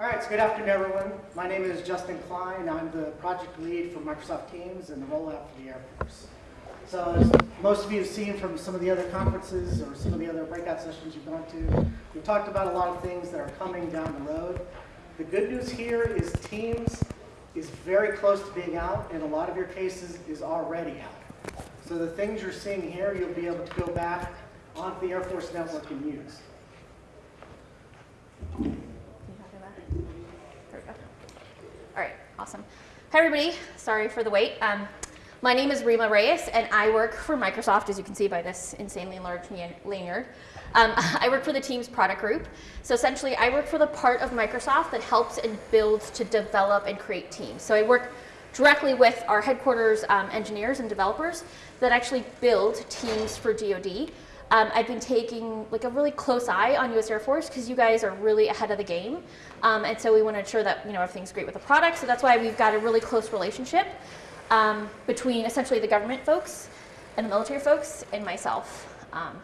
All right, so good afternoon, everyone. My name is Justin Klein. I'm the project lead for Microsoft Teams and the rollout for the Air Force. So as most of you have seen from some of the other conferences or some of the other breakout sessions you've gone to, we've talked about a lot of things that are coming down the road. The good news here is Teams is very close to being out, and a lot of your cases is already out. So the things you're seeing here, you'll be able to go back onto the Air Force network and use. Can you talk about it? There we go. All right, awesome. Hi, everybody. Sorry for the wait. Um, my name is Rima Reyes, and I work for Microsoft, as you can see by this insanely large lanyard. Um, I work for the Teams product group. So essentially, I work for the part of Microsoft that helps and builds to develop and create teams. So I work directly with our headquarters um, engineers and developers that actually build teams for DoD. Um, I've been taking like a really close eye on U.S. Air Force because you guys are really ahead of the game, um, and so we want to ensure that you know everything's great with the product. So that's why we've got a really close relationship um, between essentially the government folks and the military folks and myself. Um,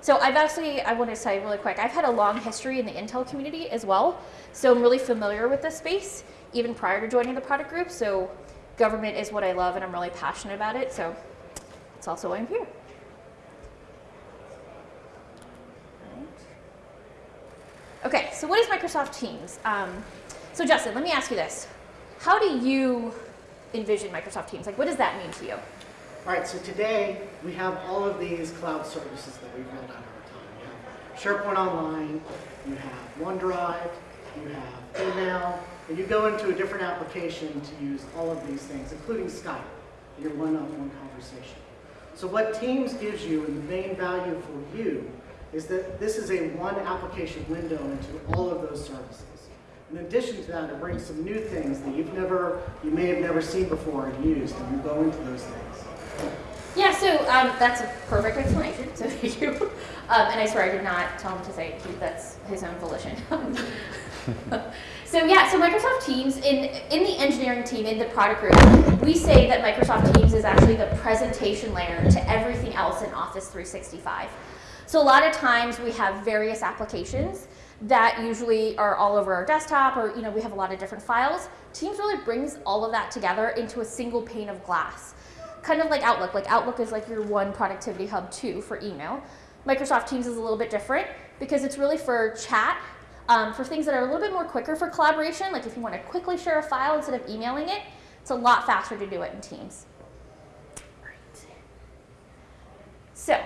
so I've actually, I want to say really quick, I've had a long history in the Intel community as well. So I'm really familiar with this space, even prior to joining the product group. So government is what I love and I'm really passionate about it. So that's also why I'm here. Okay, so what is Microsoft Teams? Um, so Justin, let me ask you this. How do you envision Microsoft Teams? Like, what does that mean to you? All right, so today we have all of these cloud services that we've rolled out over time. You have SharePoint Online, you have OneDrive, you have email, and you go into a different application to use all of these things, including Skype, your one-on-one conversation. So what Teams gives you, and the main value for you, is that this is a one application window into all of those services. In addition to that, it brings some new things that you've never, you may have never seen before and used, and you go into those things. Yeah, so um, that's a perfect explanation, so thank you. Um, and I swear I did not tell him to say that's his own volition. so yeah, so Microsoft Teams, in, in the engineering team, in the product group, we say that Microsoft Teams is actually the presentation layer to everything else in Office 365. So a lot of times we have various applications that usually are all over our desktop or you know we have a lot of different files. Teams really brings all of that together into a single pane of glass. Kind of like Outlook. Like Outlook is like your one productivity hub too for email. Microsoft Teams is a little bit different because it's really for chat, um, for things that are a little bit more quicker for collaboration. Like if you want to quickly share a file instead of emailing it, it's a lot faster to do it in Teams. So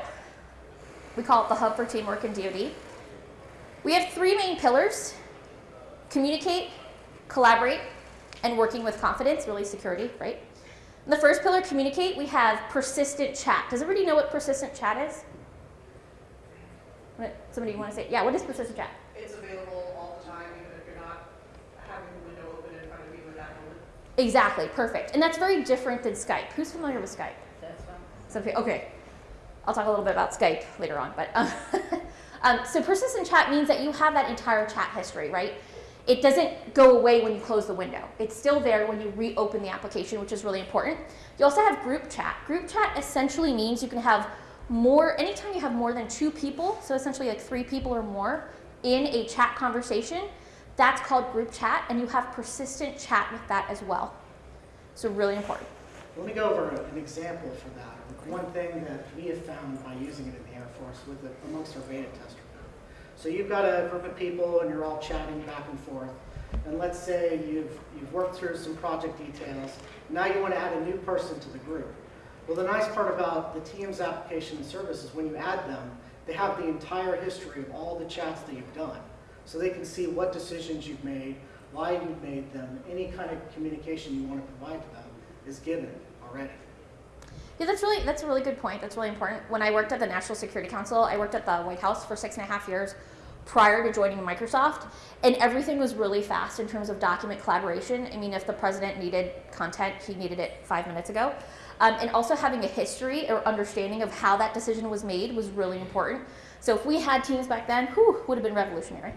we call it the hub for teamwork in DoD. We have three main pillars, communicate, collaborate, and working with confidence, really security, right? In the first pillar, communicate, we have persistent chat. Does everybody know what persistent chat is? Somebody want to say, yeah, what is persistent chat? It's available all the time, even if you're not having the window open in front of you at that moment. Exactly, perfect. And that's very different than Skype. Who's familiar with Skype? That's fine. Some okay, I'll talk a little bit about Skype later on, but um, um, so persistent chat means that you have that entire chat history, right? It doesn't go away when you close the window. It's still there when you reopen the application, which is really important. You also have group chat. Group chat essentially means you can have more, anytime you have more than two people, so essentially like three people or more in a chat conversation, that's called group chat, and you have persistent chat with that as well. So really important. Let me go over an example for that one thing that we have found by using it in the Air Force with the, amongst our beta tester group. So you've got a group of people and you're all chatting back and forth. And let's say you've, you've worked through some project details. Now you want to add a new person to the group. Well, the nice part about the Teams application and service is when you add them, they have the entire history of all the chats that you've done. So they can see what decisions you've made, why you've made them, any kind of communication you want to provide to them is given already. Yeah, that's really that's a really good point. That's really important. When I worked at the National Security Council, I worked at the White House for six and a half years prior to joining Microsoft, and everything was really fast in terms of document collaboration. I mean, if the president needed content, he needed it five minutes ago. Um, and also having a history or understanding of how that decision was made was really important. So if we had Teams back then, whew, would have been revolutionary,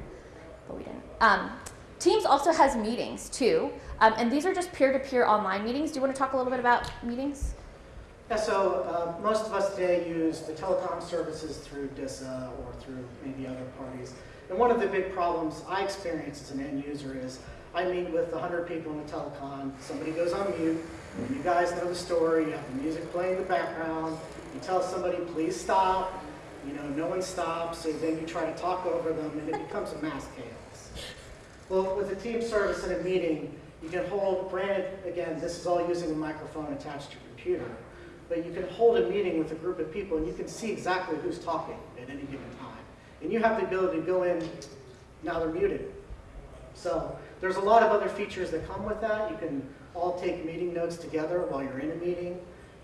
but we didn't. Um, Teams also has meetings too, um, and these are just peer-to-peer -peer online meetings. Do you want to talk a little bit about meetings? Yeah, so uh, most of us today use the telecom services through DISA or through maybe other parties. And one of the big problems I experience as an end user is I meet with 100 people in a telecon, somebody goes on mute, you guys know the story, you have the music playing in the background, you tell somebody, please stop, you know, no one stops, so then you try to talk over them, and it becomes a mass chaos. Well, with a team service in a meeting, you can hold, granted, again, this is all using a microphone attached to your computer, but you can hold a meeting with a group of people and you can see exactly who's talking at any given time. And you have the ability to go in, now they're muted. So there's a lot of other features that come with that. You can all take meeting notes together while you're in a meeting.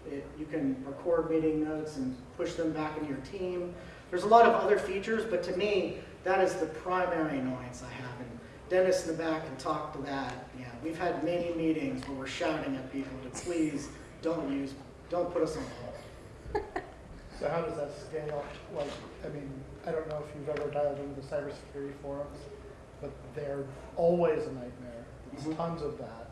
It, you can record meeting notes and push them back into your team. There's a lot of other features, but to me, that is the primary annoyance I have. And Dennis in the back can talk to that. Yeah, we've had many meetings where we're shouting at people to please don't use, don't put us on hold. So how does that scale? Like, I mean, I don't know if you've ever dialed into the cybersecurity forums, but they're always a nightmare. There's Mhm. tons of that.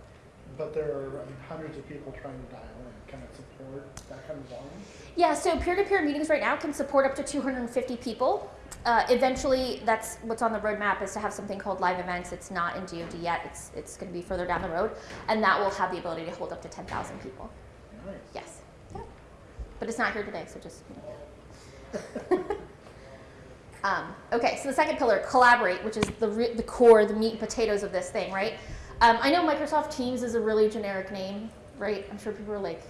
But there are I mean, hundreds of people trying to dial in. Can it support that kind of volume? Yeah, so peer-to-peer meetings right now can support up to 250 people. Uh, eventually, that's what's on the roadmap is to have something called live events. It's not in DoD yet. It's it's going to be further down the road, and that will have the ability to hold up to 10,000 people. Nice. Yes. But it's not here today, so just you know. um, okay, so the second pillar, collaborate, which is the the core, the meat and potatoes of this thing, right? Um, I know Microsoft Teams is a really generic name, right? I'm sure people are like,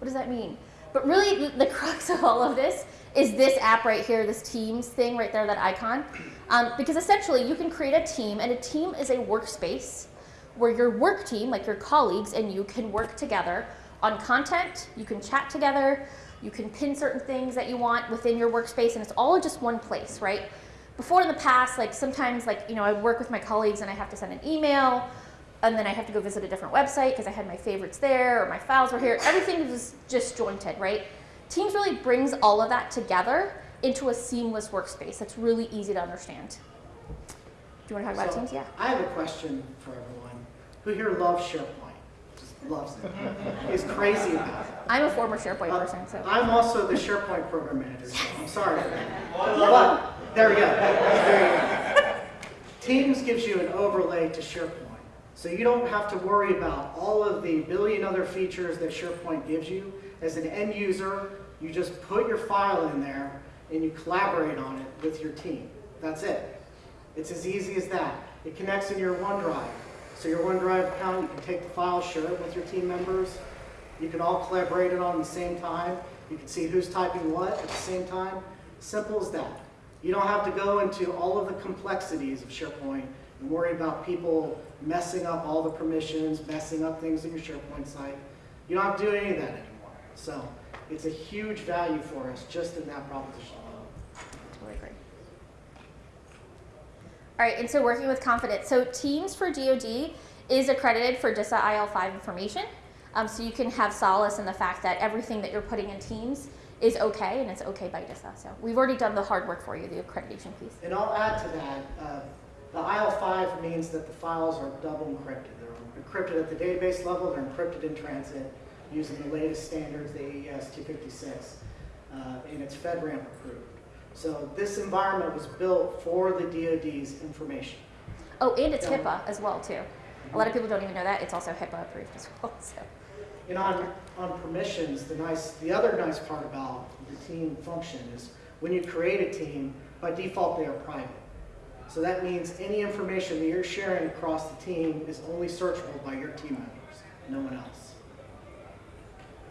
what does that mean? But really, the, the crux of all of this is this app right here, this Teams thing right there, that icon. Um, because essentially, you can create a team, and a team is a workspace where your work team, like your colleagues and you, can work together on content. You can chat together. You can pin certain things that you want within your workspace, and it's all in just one place, right? Before in the past, like sometimes, like you know, I work with my colleagues and I have to send an email, and then I have to go visit a different website because I had my favorites there or my files were here. Everything was disjointed, right? Teams really brings all of that together into a seamless workspace that's really easy to understand. Do you want to talk about So, Teams? Yeah. I have a question for everyone. Who here loves SharePoint? Just loves it. Is crazy about it. I'm a former SharePoint Uh, person, so. I'm also the SharePoint program manager, so I'm sorry. But, there we go. There you go. Teams gives you an overlay to SharePoint. So you don't have to worry about all of the billion other features that SharePoint gives you. As an end user, you just put your file in there and you collaborate on it with your team. That's it. It's as easy as that. It connects in your OneDrive. So your OneDrive account, you can take the file, share it with your team members. You can all collaborate it on the same time. You can see who's typing what at the same time. Simple as that. You don't have to go into all of the complexities of SharePoint and worry about people messing up all the permissions, messing up things in your SharePoint site. You don't have to do any of that anymore. So it's a huge value for us just in that proposition alone. Totally agree. All right, and so working with confidence. So Teams for DoD is accredited for DISA IL5 information. Um, so you can have solace in the fact that everything that you're putting in Teams is okay, and it's okay by DISA. So we've already done the hard work for you, the accreditation piece. And I'll add to that, uh, the IL5 means that the files are double encrypted. They're encrypted at the database level, they're encrypted in transit using the latest standards, the AES 256, uh, and it's FedRAMP approved. So this environment was built for the DoD's information. Oh, and it's Yeah. HIPAA as well too. A lot of people don't even know that. It's also HIPAA approved as well. So. And on, on permissions, the nice, the other nice part about the team function is when you create a team, by default they are private. So that means any information that you're sharing across the team is only searchable by your team members, no one else.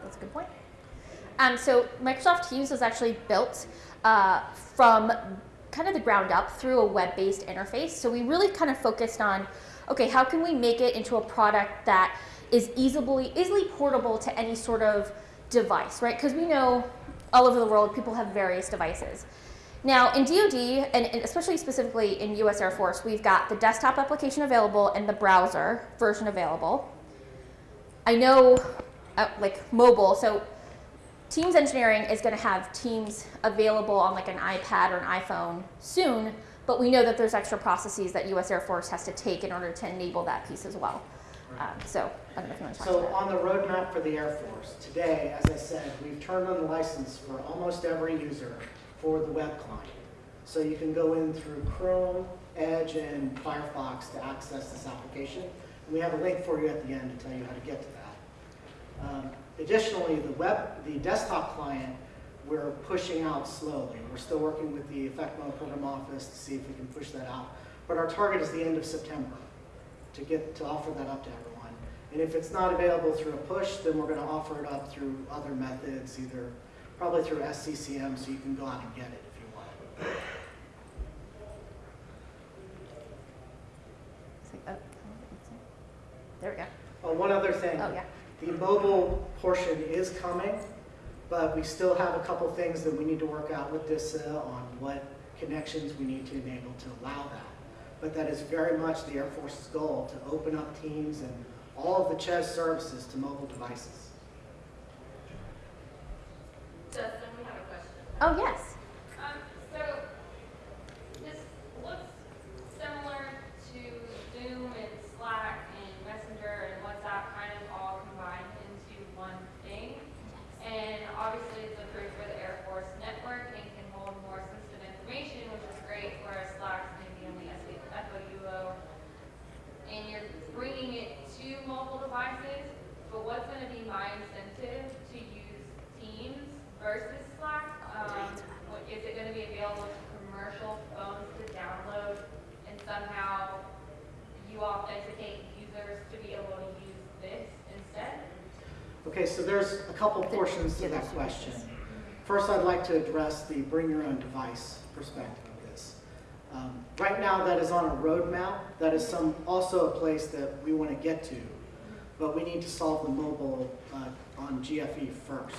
That's a good point. Um, so Microsoft Teams was actually built uh, from kind of the ground up through a web-based interface. So we really kind of focused on, okay, how can we make it into a product that is easily easily portable to any sort of device, right? Because we know all over the world people have various devices. Now in DoD, and, especially specifically in U.S. Air Force, we've got the desktop application available and the browser version available. I know, uh, like mobile, so Teams engineering is going to have Teams available on like an iPad or an iPhone soon, but we know that there's extra processes that U.S. Air Force has to take in order to enable that piece as well. Um, so I don't know if you want to talk So on the roadmap for the Air Force, today, as I said, we've turned on the license for almost every user for the web client. So you can go in through Chrome, Edge, and Firefox to access this application. And we have a link for you at the end to tell you how to get to that. Um, Additionally, the web, the desktop client, we're pushing out slowly. We're still working with the Effectmo program office to see if we can push that out. But our target is the end of September to get, to offer that up to everyone. And if it's not available through a push, then we're gonna offer it up through other methods, either, probably through SCCM, so you can go out and get it if you want. Oh, there we go. Oh, one other thing. Oh, yeah. The mobile portion is coming, but we still have a couple things that we need to work out with DISA on what connections we need to enable to allow that. But that is very much the Air Force's goal, to open up Teams and all of the CHES services to mobile devices. Justin, we have a question. Oh, yes. Um, so, this looks similar to Zoom and Slack and Messenger and WhatsApp kind of all combined into one thing. And obviously it's approved for the Air Force network and can hold more sensitive information, which is great, whereas Slack's maybe only FOUO. And you're bringing it to mobile devices, but what's gonna be my incentive to use Teams versus Slack? Um, what- is it gonna be available to commercial phones to download and somehow you authenticate users to be able to use this instead? Okay, so there's a couple portions to Yeah, that there's two question. pieces. First, I'd like to address the bring your own device perspective of this. Um, Right now, that is on a roadmap. That is some, also a place that we want to get to. But we need to solve the mobile uh, on GFE first.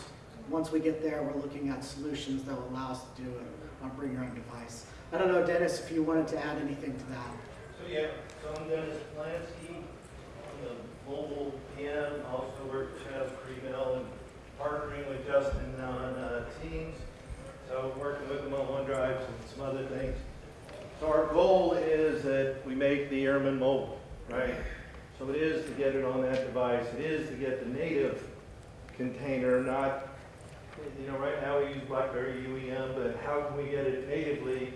Once we get there, we're looking at solutions that will allow us to do it on bring your own device. I don't know, Dennis, if you wanted to add anything to that. So, yeah, so I'm Dennis Plansky, I'm the mobile PM, also work with Prevail and partnering with Justin on uh, Teams. So working with them on OneDrive and some other things. So our goal is that we make the airman mobile, right? So it is to get it on that device, it is to get the native container, not, you know, right now we use BlackBerry UEM, but how can we get it natively?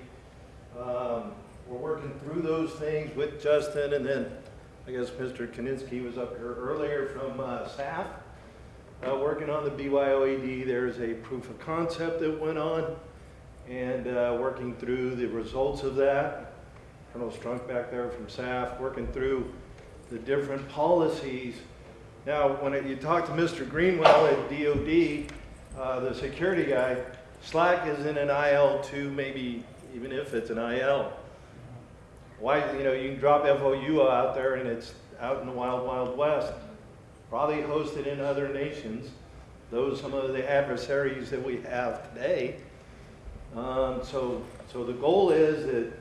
Um, We're working through those things with Justin, and then, I guess Mr. Kaninsky was up here earlier from uh, SAF, uh, working on the BYOED. There's a proof of concept that went on, and uh, working through the results of that. Colonel Strunk back there from SAF, working through the different policies. Now, when it- you talk to Mr. Greenwell at DOD, uh, the security guy, Slack is in an IL2, maybe even if it's an IL. Why, you know, you can drop FOU out there and it's out in the wild, wild west, probably hosted in other nations, those some of the adversaries that we have today. Um, so, so the goal is that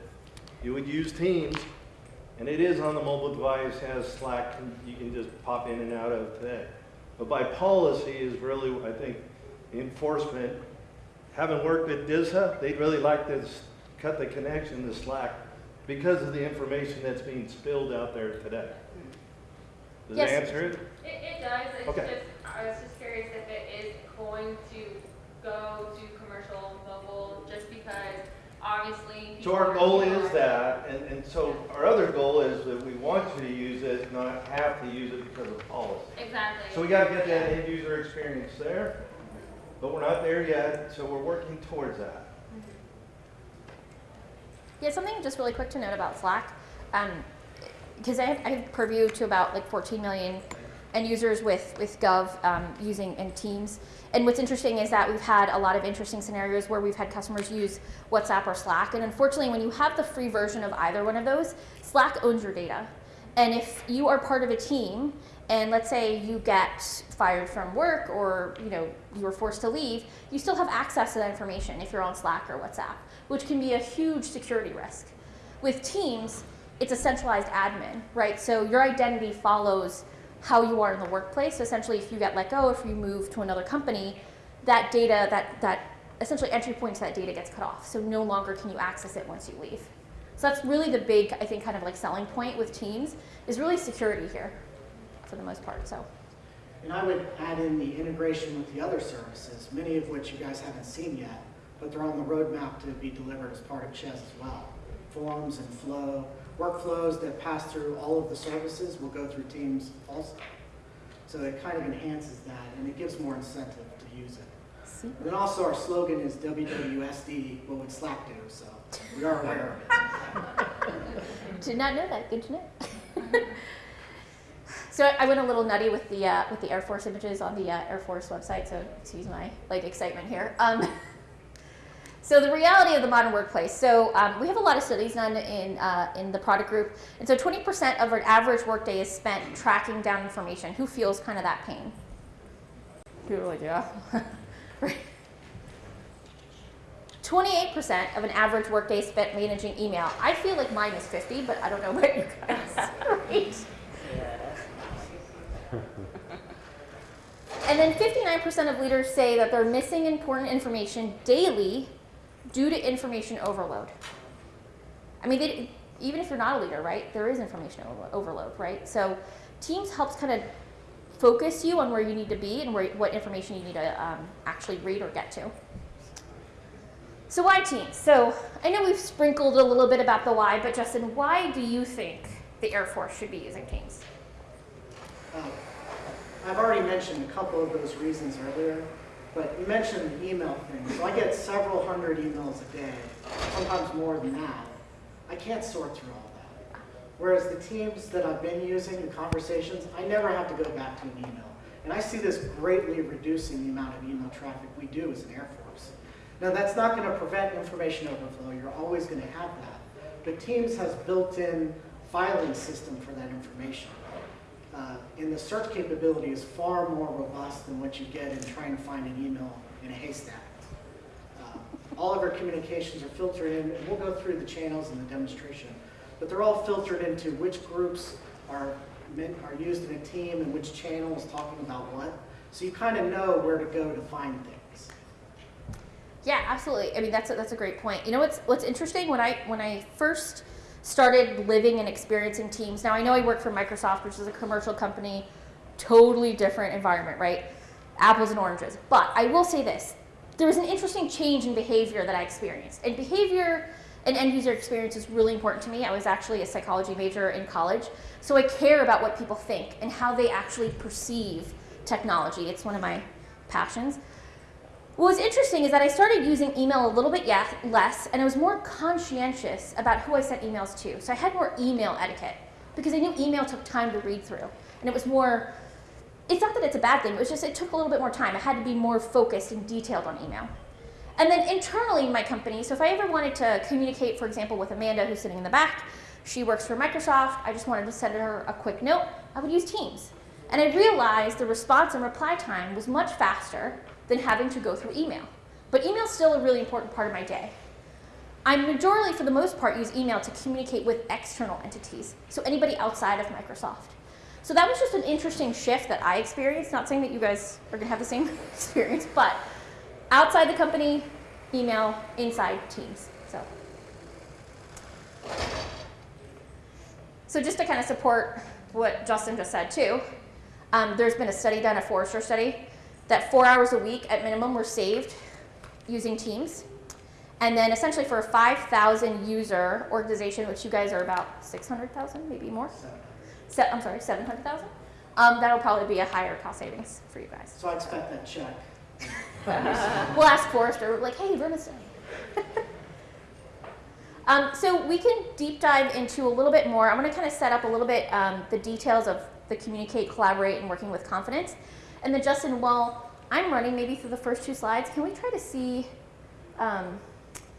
you would use Teams, and it is on the mobile device, has Slack, you can just pop in and out of today. But by policy is really, I think, enforcement. Having worked with DISA, they'd really like to cut the connection to Slack because of the information that's being spilled out there today. Does that Yes. answer it? It, it does, it's Okay. just, I was just curious if it is going to go to commercial mobile, just because obviously. So our people are goal is using- that, and, and so our other goal is that we want you to use it, not have to use it because of policy. Exactly. So we gotta get that end user experience there, but we're not there yet, so we're working towards that. Mm-hmm. Yeah, something just really quick to note about Slack, um, because I, have, I have purview to about like 14 million end users with with Gov um, using in Teams. And what's interesting is that we've had a lot of interesting scenarios where we've had customers use WhatsApp or Slack. And unfortunately, when you have the free version of either one of those, Slack owns your data. And if you are part of a team, and let's say you get fired from work or you know you were forced to leave, you still have access to that information if you're on Slack or WhatsApp, which can be a huge security risk. With Teams, it's a centralized admin, right? So your identity follows how you are in the workplace. So essentially, if you get let go, if you move to another company, that data, that that essentially entry point to that data gets cut off. So no longer can you access it once you leave. So that's really the big, I think, kind of like selling point with Teams is really security here, for the most part. So And I would add in the integration with the other services, many of which you guys haven't seen yet. but they're on the roadmap to be delivered as part of CHES as well. Forms and flow, workflows that pass through all of the services will go through Teams also. So it kind of enhances that, and it gives more incentive to use it. See? And then also our slogan is WWSD, what would Slack do, so we are aware of it. Did not know that. Good to know. so I went a little nutty with the uh, with the Air Force images on the uh, Air Force website. So excuse my like excitement here. Um, so the reality of the modern workplace. So um, we have a lot of studies done in uh, in the product group, and so 20% of our average workday is spent tracking down information. Who feels kind of that pain? People are like, yeah. right. 28% of an average workday spent managing email. I feel like mine is 50, but I don't know about you guys. right? And then 59% of leaders say that they're missing important information daily due to information overload. I mean, they, even if you're not a leader, right, there is information overload, right? So Teams helps kind of focus you on where you need to be and where, what information you need to um, actually read or get to. So why Teams? So I know we've sprinkled a little bit about the why, but Justin, why do you think the Air Force should be using Teams? Uh, I've already mentioned a couple of those reasons earlier, but you mentioned the email thing. So I get several hundred emails a day, sometimes more than that. I can't sort through all that. Whereas the teams that I've been using, the conversations, I never have to go back to an email. And I see this greatly reducing the amount of email traffic we do as an Air Force. Now, that's not going to prevent information overflow. You're always going to have that. But Teams has built-in filing system for that information. Uh, and the search capability is far more robust than what you get in trying to find an email in a haystack. Uh, all of our communications are filtered in, and we'll go through the channels in the demonstration, but they're all filtered into which groups are meant, are used in a team and which channel is talking about what. So you kind of know where to go to find things. Yeah, absolutely. I mean, that's a, that's a great point. You know what's what's interesting when I when I first started living and experiencing Teams. Now I know I work for Microsoft, which is a commercial company, totally different environment, right? Apples and oranges. But I will say this: there was an interesting change in behavior that I experienced, and behavior and end user experience is really important to me. I was actually a psychology major in college, so I care about what people think and how they actually perceive technology. It's one of my passions. What was interesting is that I started using email a little bit yeah, less, and I was more conscientious about who I sent emails to. So I had more email etiquette because I knew email took time to read through, and it was more. It's not that it's a bad thing. It was just it took a little bit more time. I had to be more focused and detailed on email. And then internally in my company, so if I ever wanted to communicate, for example, with Amanda, who's sitting in the back, she works for Microsoft. I just wanted to send her a quick note. I would use Teams. And I realized the response and reply time was much faster than having to go through email. But email is still a really important part of my day. I majorly, for the most part, use email to communicate with external entities, so anybody outside of Microsoft. So that was just an interesting shift that I experienced. Not saying that you guys are going to have the same experience, but outside the company, email, inside Teams. So, so just to kind of support what Justin just said too, um, there's been a study done, a Forrester study, that four hours a week at minimum were saved using Teams. And then essentially for a 5,000 user organization, which you guys are about 600,000, maybe more. Se- I'm sorry, 700,000. Um, that'll probably be a higher cost savings for you guys. so I expect that check. We'll ask Forrester, like, hey, run a study. um, so we can deep dive into a little bit more. I'm going to kind of set up a little bit um, the details of the communicate, collaborate, and working with confidence. And then Justin, while I'm running maybe through the first two slides, can we try to see, um,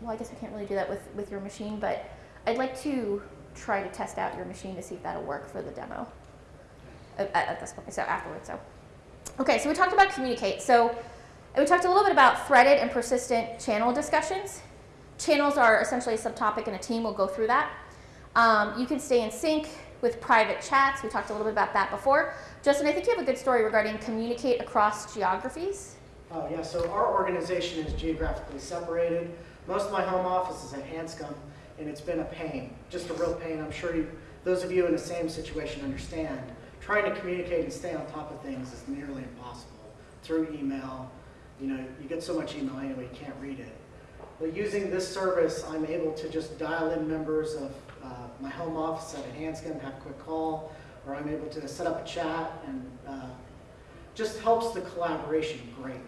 well, I guess we can't really do that with, with your machine, but I'd like to try to test out your machine to see if that'll work for the demo at, at this point, so afterwards, so. Okay, so we talked about communicate. So and we talked a little bit about threaded and persistent channel discussions. Channels are essentially a subtopic in a team. We'll go through that. Um, you can stay in sync with private chats. We talked a little bit about that before. Justin, I think you have a good story regarding communicate across geographies. Oh, yeah, so our organization is geographically separated. Most of my home office is in Hanscom, and it's been a pain, just a real pain. I'm sure you, those of you in the same situation understand. Trying to communicate and stay on top of things is nearly impossible through email. You know, you get so much email anyway, you can't read it. Well, using this service, I'm able to just dial in members of uh, my home office at a Hanscom, have a quick call, or I'm able to set up a chat and uh, just helps the collaboration greatly.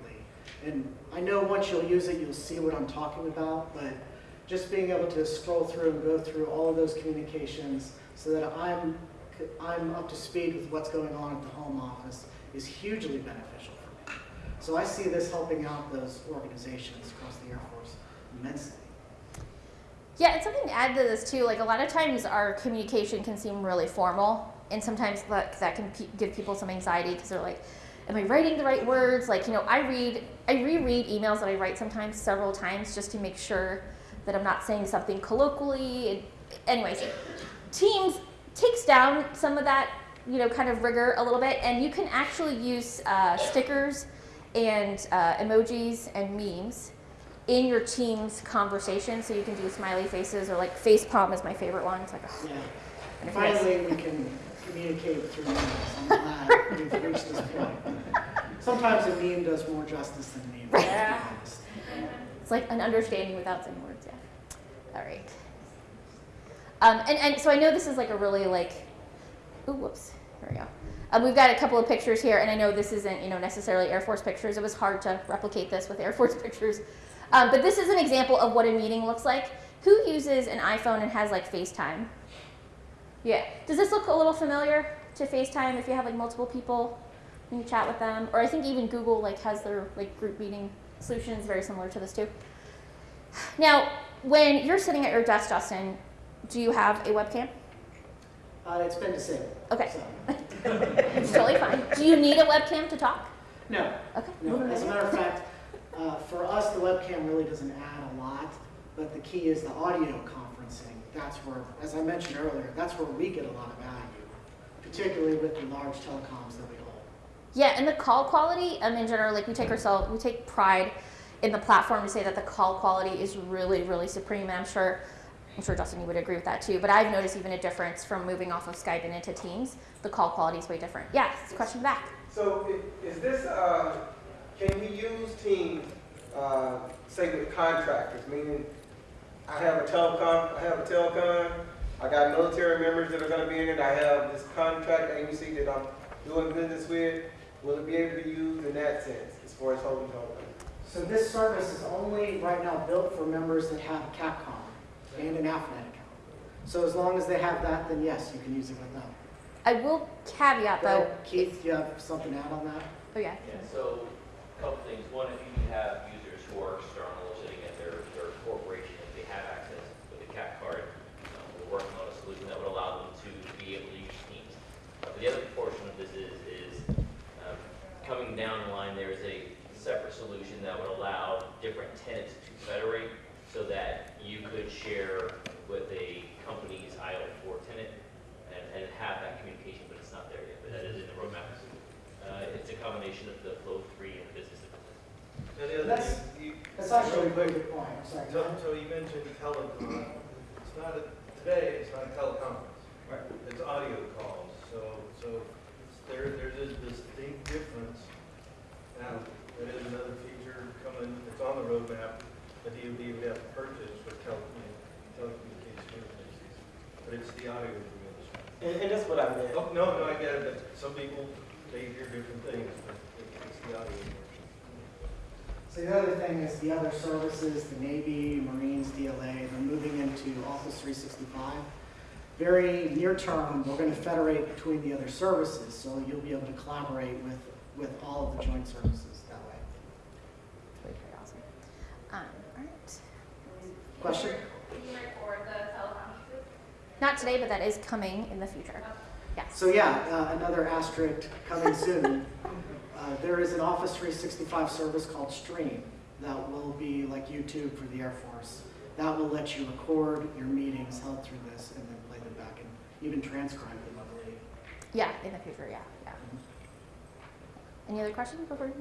And I know once you'll use it, you'll see what I'm talking about, but just being able to scroll through and go through all of those communications so that I'm, I'm up to speed with what's going on at the home office is hugely beneficial for me. So I see this helping out those organizations across the Air Force immensely. Yeah, and something to add to this too, like a lot of times our communication can seem really formal, and sometimes that, that can pe- give people some anxiety because they're like, am I writing the right words? Like, you know, I read, I reread emails that I write sometimes several times just to make sure that I'm not saying something colloquially. Anyways, Teams takes down some of that, you know, kind of rigor a little bit, and you can actually use uh, stickers and uh, emojis and memes in your team's conversation. So you can do smiley faces or like face palm is my favorite one. It's like, oh, Yeah. and if you guys- Finally, we can communicate through memes. I'm glad we've reached this point. Sometimes a meme does more justice than a meme. Yeah. It's like an understanding without saying words, yeah. All right. Um, and, and so I know this is like a really like, ooh, whoops, here we go. Um, we've got a couple of pictures here, and I know this isn't, you know, necessarily Air Force pictures. It was hard to replicate this with Air Force pictures. Um, but this is an example of what a meeting looks like. Who uses an iPhone and has like FaceTime? Yeah. Does this look a little familiar to FaceTime if you have like multiple people and you chat with them? Or I think even Google like has their like group meeting solutions very similar to this too. Now, when you're sitting at your desk, Justin, do you have a webcam? Uh, it's been disabled. Okay. so- It's totally fine. Do you need a webcam to talk? No, Okay. no. As a matter of fact, uh, for us, the webcam really doesn't add a lot, but the key is the audio conferencing. That's where, as I mentioned earlier, that's where we get a lot of value, particularly with the large telecoms that we hold. Yeah, and the call quality, um, in general, like we take ourselves, we take pride in the platform to say that the call quality is really, really supreme. And I'm sure, I'm sure Justin, you would agree with that too. But I've noticed even a difference from moving off of Skype and into Teams. The call quality is way different. Yeah, question back. So is this, uh, can we use Teams, uh, say with contractors, meaning I have a telecom, I have a telecom, I got military members that are gonna be in it, I have this contract agency that I'm doing business with, will it be able to be used in that sense, as far as holding telecom? So this service is only right now built for members that have a Capcom and an AFNet account. So as long as they have that, then yes, you can use it with them. I will caveat though. Keith, do you have something to add on that? Oh yeah. Yeah, so, a couple things. One, if you have users who are external, sitting at their, their corporation, if they have access with a CAP card, um, we're working on a solution that would allow them to be able to use Teams. Uh, the other portion of this is, is, um, coming down the line, there's a separate solution that would allow different tenants to federate so that you could share with a company's IL4 tenant and, and have that communication, but it's not there yet, but that is in the roadmap. Uh, it's a combination of the flow three and business to business. And the other That's- thing, you. That's actually a very good point, I'm sorry. go So, so you mentioned telecom. Uh, it's not a, today, it's not a teleconference. Right. It's audio calls, so, so it's there, there's a distinct difference. Now, there is another feature coming, it's on the roadmap, that DOD would have to purchase for tele, telecommunications agencies. But it's the audio we're And, and that's what I meant. Oh, no, no, I get it, but some people, they hear different things, but it's the audio. So the other thing is the other services, the Navy, Marines, DLA, they're moving into Office 365. Very near term, we're going to federate between the other services, so you'll be able to collaborate with, with all of the joint services that way. Pretty pretty awesome. Um, all right. Question? Did you record the telecom? Not today, but that is coming in the future. Yes. So yeah, uh, another asterisk coming soon. Uh, There is an Office 365 service called Stream that will be like YouTube for the Air Force. That will let you record your meetings held through this and then play them back and even transcribe them, I believe. Yeah, in the future, yeah, yeah. Any other questions before?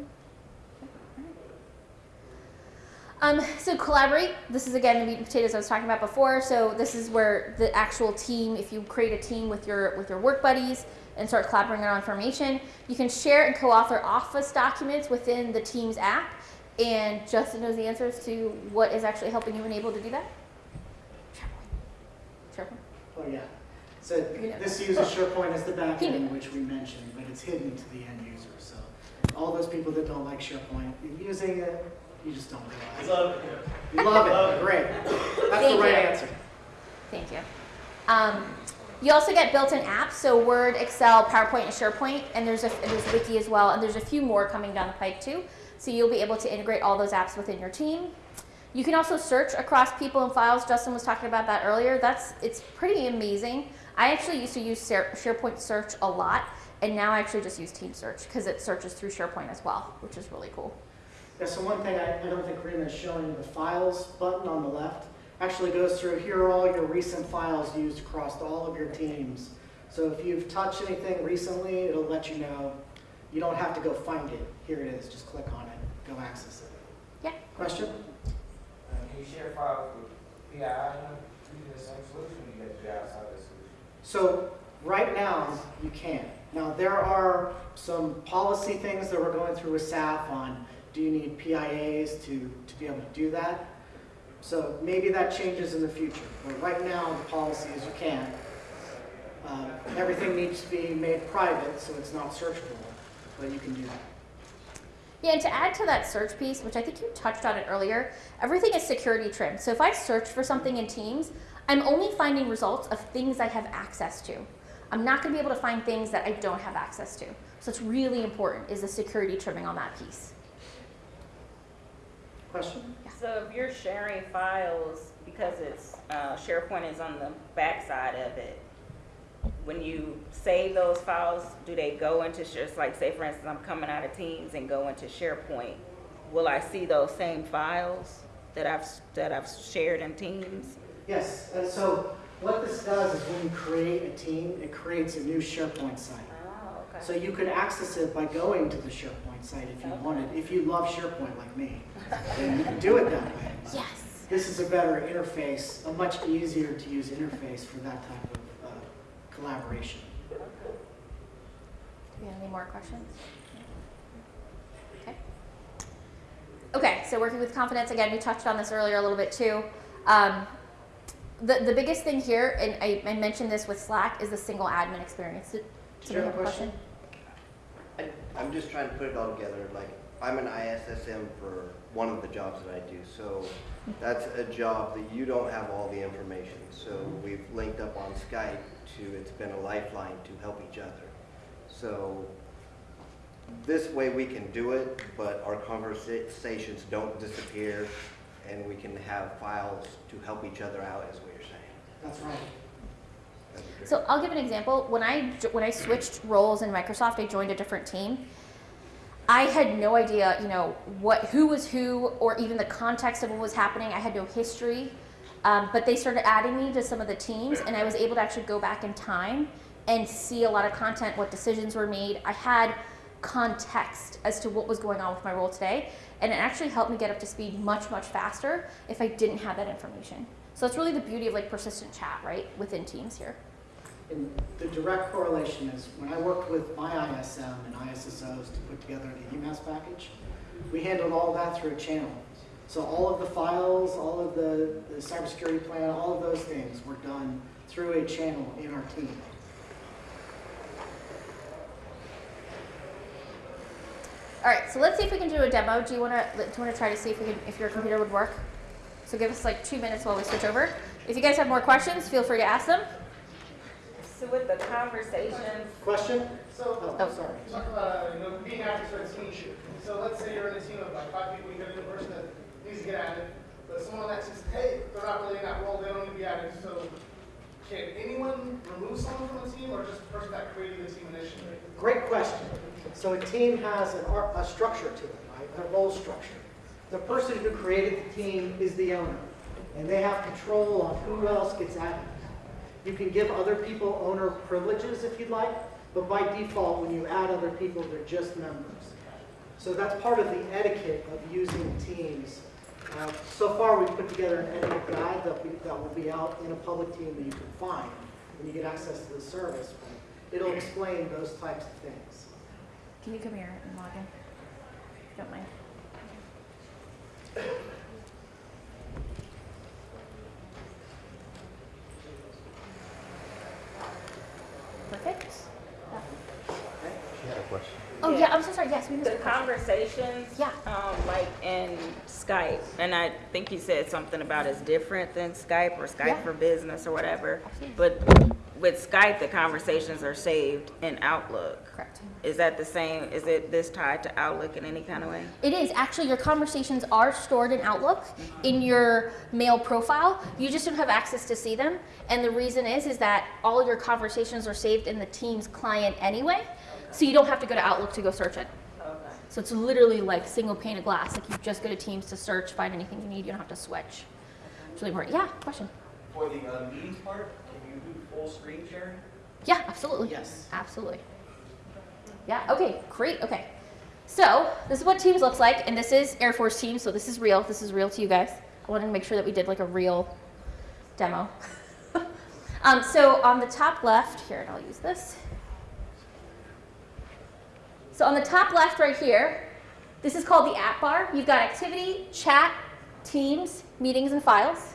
Um, so collaborate. This is again the meat and potatoes I was talking about before. So this is where the actual team, if you create a team with your with your work buddies and start collaborating on information, you can share and co-author Office documents within the Teams app. And Justin knows the answers to what is actually helping you and able to do that? SharePoint. SharePoint. Oh, yeah. So You know. this uses SharePoint as the back He end, knew. which we mentioned, but it's hidden to the end user. So all those people that don't like SharePoint, you're using it, you just don't realize. Love it. You love it, great. That's the right you. answer. Thank you. Um, you also get built-in apps, so Word, Excel, PowerPoint, and SharePoint, and there's a there's Wiki as well, and there's a few more coming down the pike too. So you'll be able to integrate all those apps within your team. You can also search across people and files. Justin was talking about that earlier. That's it's pretty amazing. I actually used to use SharePoint Search a lot, and now I actually just use Team Search because it searches through SharePoint as well, which is really cool. Yeah, so one thing I, I don't think Rena is showing, the files button on the left actually goes through, here are all your recent files used across all of your teams. So if you've touched anything recently, it'll let you know. You don't have to go find it. Here it is, just click on it, go access it. Yeah. Question? Uh, Can you share files with PII using the same solution, you have to be outside the solution? So right now, you can. Now, there are some policy things that we're going through with SAF on, do you need PIAs to, to be able to do that? So maybe that changes in the future, but right now, the policy is you can. Uh, Everything needs to be made private, so it's not searchable, but you can do that. Yeah, and to add to that search piece, which I think you touched on it earlier, everything is security trimmed. So if I search for something in Teams, I'm only finding results of things I have access to. I'm not going to be able to find things that I don't have access to. So it's really important is the security trimming on that piece. Question? So if you're sharing files, because it's, uh, SharePoint is on the backside of it, when you save those files, do they go into, just like, say for instance, I'm coming out of Teams and go into SharePoint, will I see those same files that I've, that I've shared in Teams? Yes, and so what this does is when you create a team, it creates a new SharePoint site. Oh, okay. So you can access it by going to the SharePoint site if you Okay. wanted, if you love SharePoint like me. Then you can do it that way. Yes. This is a better interface, a much easier to use interface for that type of uh, collaboration. Do we have any more questions? Okay. Okay, so working with confidence, again, we touched on this earlier a little bit too. Um, the, the biggest thing here, and I, I mentioned this with Slack, is the single admin experience. Did Do you have a somebody question? I, I'm just trying to put it all together, like, I'm an ISSM for one of the jobs that I do, so that's a job that you don't have all the information, so we've linked up on Skype to, it's been a lifeline to help each other. So, this way we can do it, but our conversations don't disappear, and we can have files to help each other out, is what you're saying. That's right. So I'll give an example. When I when I switched roles in Microsoft, I joined a different team. I had no idea, you know, what who was who, or even the context of what was happening. I had no history, um, but they started adding me to some of the teams, and I was able to actually go back in time and see a lot of content, what decisions were made. I had context as to what was going on with my role today, and it actually helped me get up to speed much much faster if I didn't have that information. So it's really the beauty of like persistent chat, right, within teams here. And the direct correlation is, when I worked with my ISM and ISSOs to put together the eMASS package, we handled all that through a channel. So all of the files, all of the, the cybersecurity plan, all of those things were done through a channel in our team. All right, so let's see if we can do a demo. Do you want to do you want to try to see if we can if your computer would work? So give us like two minutes while we switch over. If you guys have more questions, feel free to ask them. So with the conversations, Question? So, Oh. sorry. talk about, uh, you know, being active for a team. So let's say you're in a team of like five people, you got a new person that needs to get added, but someone that says, hey, they're not really in that role, they don't need to be added, so can anyone remove someone from the team, or just the person that created the team initially? Great question. So a team has an, a structure to it, right? A role structure. The person who created the team is the owner, and they have control on who else gets added. You can give other people owner privileges if you'd like, but by default, when you add other people, they're just members. So that's part of the etiquette of using teams. Uh, So far, we've put together an etiquette guide that, that will be out in a public team that you can find when you get access to the service. It'll explain those types of things. Can you come here and log in? Don't mind. Perfect. She had a question. Oh yeah, I'm so sorry. Yes, we missed The conversations, Yeah. um, like in Skype, and I think you said something about it's different than Skype or Yeah. Skype for business or whatever. But with Skype, the conversations are saved in Outlook. Correct. Is that the same? Is it this tied to Outlook in any kind of way? It is actually your conversations are stored in Outlook in your mail profile. You just don't have access to see them, and the reason is is that all of your conversations are saved in the Teams client anyway, so you don't have to go to Outlook to go search it. Okay. So it's literally like single pane of glass. Like you just go to Teams to search, find anything you need. You don't have to switch. It's really important. Yeah. Question. For the uh, meetings part, can you do full screen sharing? Yeah, absolutely. Yes. Absolutely. Yeah, okay, great, okay. So, this is what Teams looks like, and this is Air Force Teams, so this is real. This is real to you guys. I wanted to make sure that we did like a real demo. um, so, on the top left, here, and I'll use this. So, on the top left right here, this is called the app bar. You've got activity, chat, Teams, meetings, and files.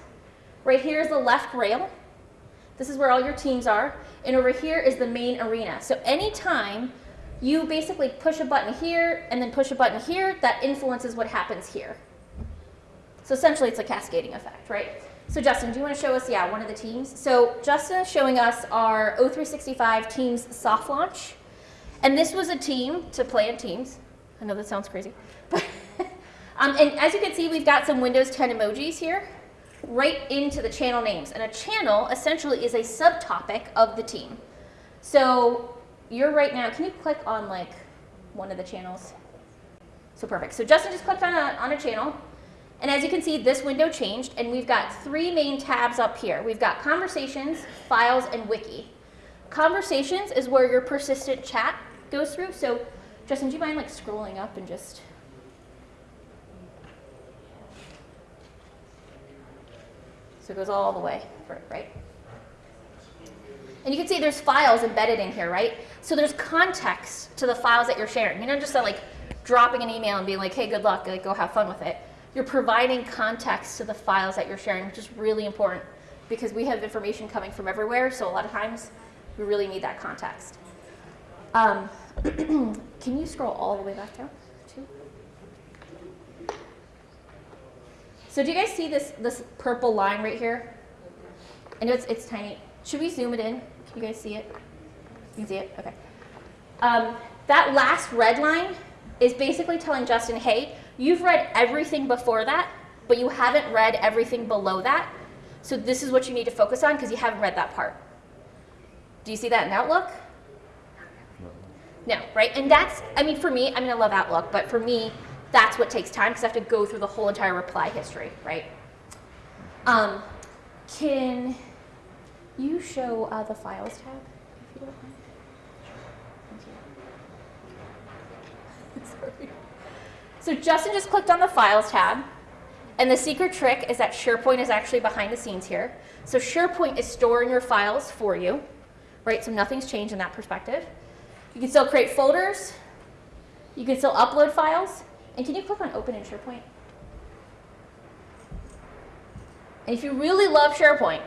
Right here is the left rail. This is where all your teams are. And over here is the main arena. So anytime you basically push a button here and then push a button here, that influences what happens here. So essentially it's a cascading effect, right? So Justin, do you want to show us, yeah, one of the teams? So Justin is showing us our O365 Teams soft launch. And this was a team to play in Teams. I know that sounds crazy. But um, and as you can see, we've got some Windows 10 emojis here right into the channel names. And a channel essentially is a subtopic of the team. So you're right now, can you click on like one of the channels? So perfect. So Justin just clicked on a, on a channel. And as you can see, this window changed and we've got three main tabs up here. We've got conversations, files, and wiki. Conversations is where your persistent chat goes through. So Justin, do you mind like scrolling up and just So it goes all the way right? And you can see there's files embedded in here, right? So there's context to the files that you're sharing. You're not just uh, like dropping an email and being like, hey, good luck, like go have fun with it. You're providing context to the files that you're sharing, which is really important because we have information coming from everywhere. So a lot of times we really need that context. Um, can you scroll all the way back down? Too? So do you guys see this, this purple line right here? I know it's, it's tiny. Should we zoom it in? Can you guys see it? You can see it? Okay. Um, that last red line is basically telling Justin, hey, you've read everything before that, but you haven't read everything below that. So this is what you need to focus on because you haven't read that part. Do you see that in Outlook? No, right? And that's, I mean, for me, I mean, I love Outlook, but for me, that's what takes time because I have to go through the whole entire reply history, right? Um, can you show uh, the files tab, if you don't mind? So Justin just clicked on the files tab, and the secret trick is that SharePoint is actually behind the scenes here. So SharePoint is storing your files for you, right? So nothing's changed in that perspective. You can still create folders. You can still upload files. And can you click on open in SharePoint? And if you really love SharePoint,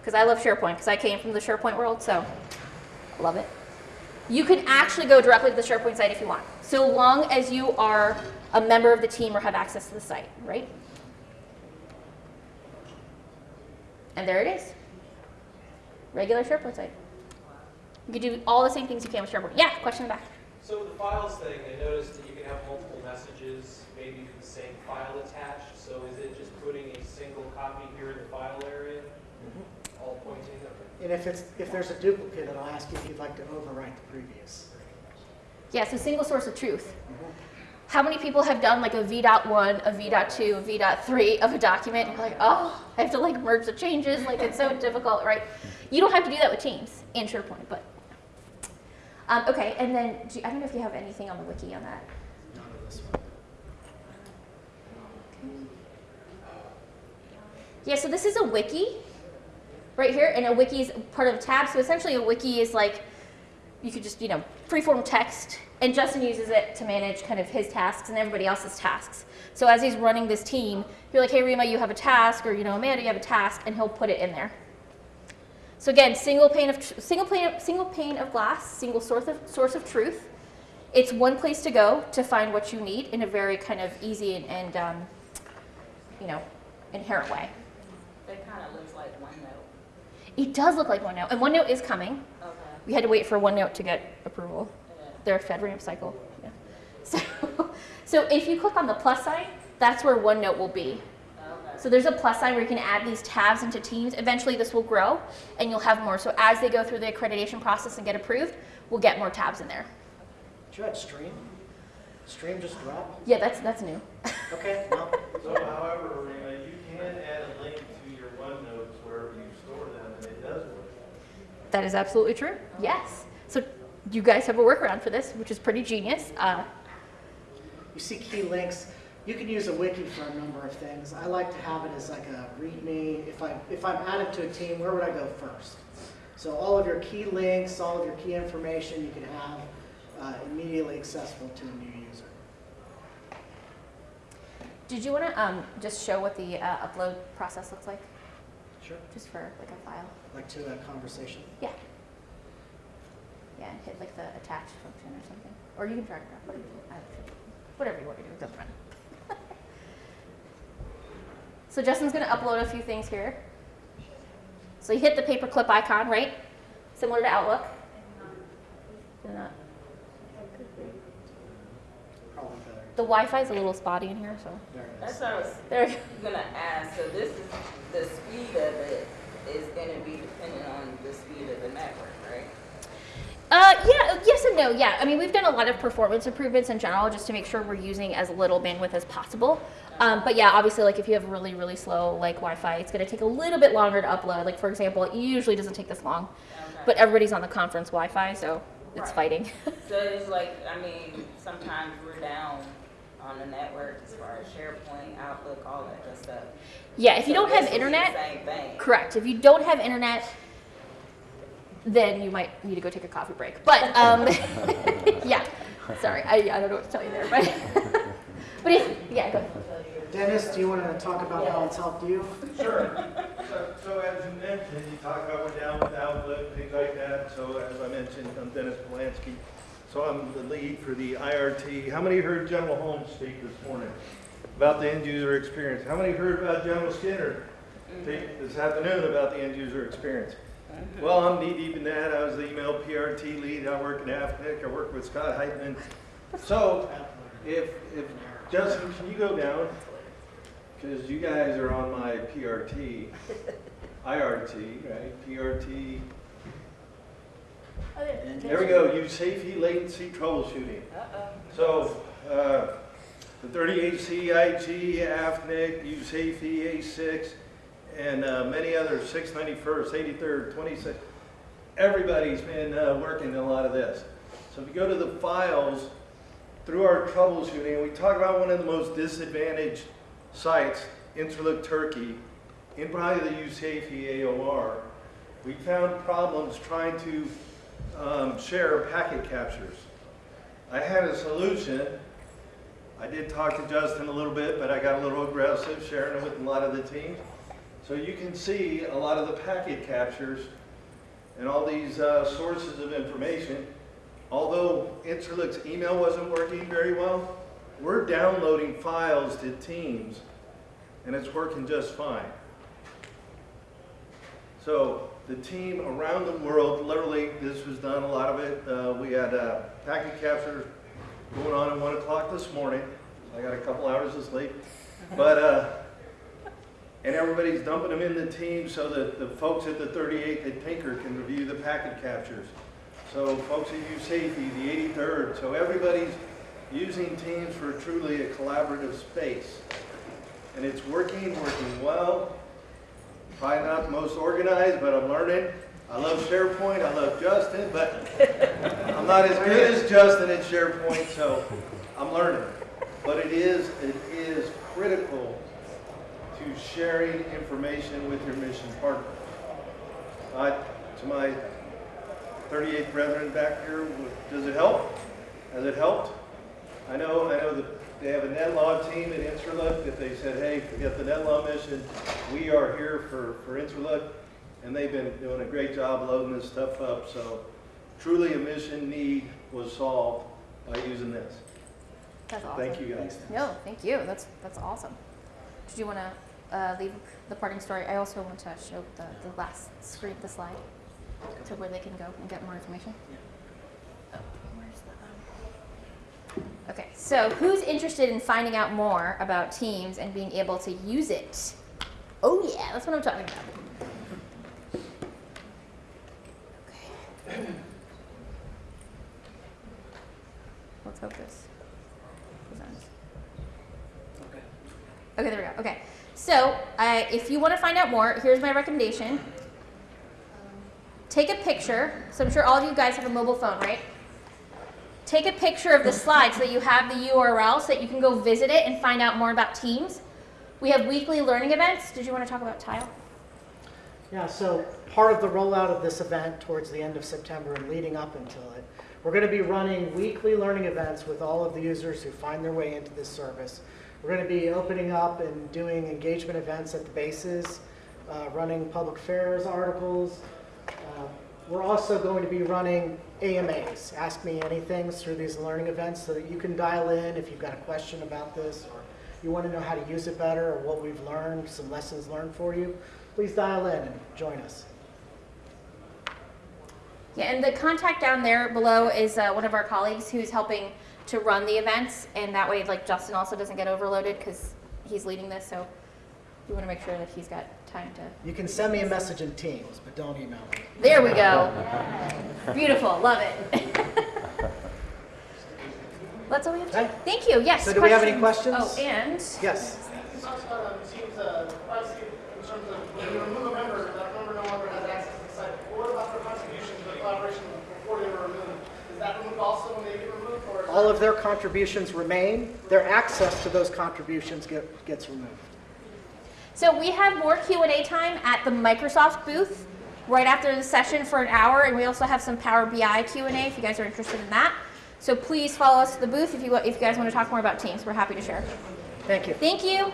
because I love SharePoint, because I came from the SharePoint world, so I love it. You can actually go directly to the SharePoint site if you want, so long as you are a member of the team or have access to the site, right? And there it is. Regular SharePoint site. You can do all the same things you can with SharePoint. Yeah, question in the back. So with the files thing, I noticed that you can have multiple messages, maybe to the same file attached. So is it just putting a single copy here in the file area, mm-hmm. all pointing? Okay. And if it's, if there's a duplicate, it'll ask you if you'd like to overwrite the previous. Yeah, so single source of truth. Mm-hmm. How many people have done like a v.1, a v.2, a v.3 of a document? And you're like, oh, I have to like merge the changes. Like it's so difficult, right? You don't have to do that with Teams and SharePoint, but. Um, okay, and then do you, I don't know if you have anything on the wiki on that. None of this one. Yeah, so this is a wiki right here, and a wiki is part of a tab. So essentially, a wiki is like you could just, you know, freeform text, and Justin uses it to manage kind of his tasks and everybody else's tasks. So as he's running this team, you're like, hey, Rima, you have a task, or, you know, Amanda, you have a task, and he'll put it in there. So again, single pane of, single pane of, single pane of glass, single source of, source of truth. It's one place to go to find what you need in a very kind of easy and, and um, you know, inherent way. That kind of looks like OneNote. It does look like OneNote, and OneNote is coming. Okay. We had to wait for OneNote to get approval. Yeah. Their FedRAMP cycle. Yeah. So, so if you click on the plus sign, that's where OneNote will be. Okay. So there's a plus sign where you can add these tabs into Teams. Eventually, this will grow, and you'll have more. So as they go through the accreditation process and get approved, we'll get more tabs in there. Did you add stream? Stream just dropped? Yeah, that's that's new. Okay, no. So however, Rena, you can add a link to your OneNotes wherever you store them, and it does work. That is absolutely true. Yes. So you guys have a workaround for this, which is pretty genius. Uh, You see key links, you can use a wiki for a number of things. I like to have it as like a readme. If I if I'm added to a team, where would I go first? So all of your key links, all of your key information, you can have uh, immediately accessible to a new user. did you want to um, just show what the uh, upload process looks like, Sure. just for like a file? Like to a conversation. Yeah. Yeah, and hit like the attach function or something. Or you can drag and drop, whatever you, I don't know. whatever you want to do, it doesn't matter. So Justin's gonna upload a few things here. So you hit the paperclip icon, right? Similar to Outlook. Did not- The Wi-Fi is a little spotty in here, so There it That's what I was there. you go. gonna ask, so this is, the speed of it is gonna be dependent on the speed of the network, right? Uh, yeah, yes and no. Yeah, I mean, we've done a lot of performance improvements in general just to make sure we're using as little bandwidth as possible. Um, but yeah, obviously, like if you have really, really slow like Wi-Fi, it's going to take a little bit longer to upload. Like for example, it usually doesn't take this long, Okay. but everybody's on the conference Wi-Fi, so it's Right. fighting. So it's like, I mean, sometimes we're down on the network as far as SharePoint, Outlook, all that good stuff. yeah, if you don't have will be the internet, correct. If you don't have internet, then you might need to go take a coffee break. But um, yeah, sorry, I, I don't know what to tell you there, but but if, yeah, go. Dennis, do you want to talk about how it's helped you? Sure. So, so as you mentioned, you talk about we're down with Outlook, things like that. So as I mentioned, I'm Dennis Polanski. So I'm the lead for the IRT. How many heard General Holmes speak this morning about the end user experience? How many heard about General Skinner speak this afternoon about the end user experience? Well, I'm knee deep in that. I was the email PRT lead. I work in AFNIC. I work with Scott Heitman. So if, if, Justin, can you go down? Because you guys are on my PRT, IRT, right? PRT. There we go, USAFE latency troubleshooting. So, uh, the 38C, IG, AFNIC, USAFE, A6, and uh, many others, 691st, 83rd, 26th. Everybody's been uh, working a lot of this. So if you go to the files, through our troubleshooting, we talk about one of the most disadvantaged sites, Incirlik Turkey, in probably the USAFE AOR. We found problems trying to um, share packet captures. I had a solution. I did talk to Justin a little bit, but I got a little aggressive sharing it with a lot of the teams. So you can see a lot of the packet captures and all these uh, sources of information. Although Incirlik's email wasn't working very well, we're downloading files to Teams, and it's working just fine. So the team around the world, literally, this was done, a lot of it, uh, we had uh, packet capture going on at 1 o'clock this morning. I got a couple hours of sleep. But, uh, and everybody's dumping them in the team so that the folks at the 38th at Tinker can review the packet captures. So folks at USAFE, the 83rd, so everybody's using Teams for truly a collaborative space. And it's working, working well. Probably not the most organized, but I'm learning. I love SharePoint, I love Justin, but I'm not as good as Justin at SharePoint, so I'm learning. But it is, it is critical to sharing information with your mission partner. Uh, to my 38 Brethren back here. Does it help? Has it helped? I know, I know that they have a net law team at Incirlik that they said, hey, forget the net law mission. We are here for, for Incirlik. And they've been doing a great job loading this stuff up. So truly a mission need was solved by using this. That's awesome. Thank you guys. No, thank you. That's that's awesome. Did you want to uh, leave the parting story? I also want to show the, the last screen, the slide, to where they can go and get more information. Oh, um... Okay, so who's interested in finding out more about Teams and being able to use it? Oh yeah, that's what I'm talking about. Okay. Let's hope this presents. Okay, there we go. Okay. So, uh, if you want to find out more, here's my recommendation. Take a picture. So, I'm sure all of you guys have a mobile phone, right? Take a picture of the slide so that you have the URL so that you can go visit it and find out more about Teams. We have weekly learning events. Did you want to talk about Tile? Yeah, so part of the rollout of this event towards the end of September and leading up until it, we're going to be running weekly learning events with all of the users who find their way into this service. We're going to be opening up and doing engagement events at the bases, uh, running public affairs articles. Uh, we're also going to be running AMAs, Ask Me Anythings, through these learning events so that you can dial in if you've got a question about this or you want to know how to use it better or what we've learned, some lessons learned for you. Please dial in and join us. Yeah, and the contact down there below is uh, one of our colleagues who's helping to run the events, and that way, like Justin also doesn't get overloaded because he's leading this. So we want to make sure that he's got time to. You can send me a message in Teams, but don't email me. There we go. Beautiful, love it. That's all we have. To Okay. Thank you. Yes. So do we have any questions? Oh, and Yes. You talked about um, teams, uh, privacy in terms of when you remove a member, that member no longer has access to the site. But What about their contributions, their collaboration before they were removed? Is that removed also when they get removed, or? is All of their contributions remain. Their access to those contributions get, gets removed. so we have more Q and A time at the Microsoft booth right after the session for an hour, and we also have some Power BI Q and A if you guys are interested in that. So please follow us to the booth if you if you guys want to talk more about Teams. We're happy to share. Thank you. Thank you.